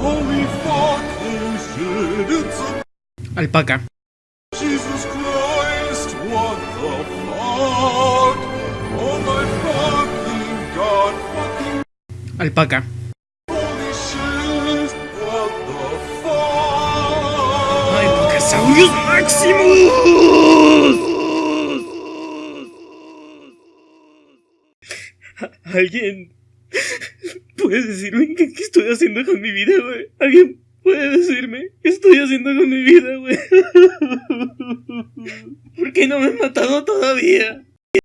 Holy fucking shit, it's a Alpaca. Jesus Christ, what the fuck? Oh my fucking god, fucking Alpaca. holy shit, what the fuck? ¡Alpacasaurus Maximus! ¿Alguien puede decirme qué, qué estoy haciendo con mi vida, güey? ¿Alguien puede decirme qué estoy haciendo con mi vida, güey? ¿Por qué no me han matado todavía?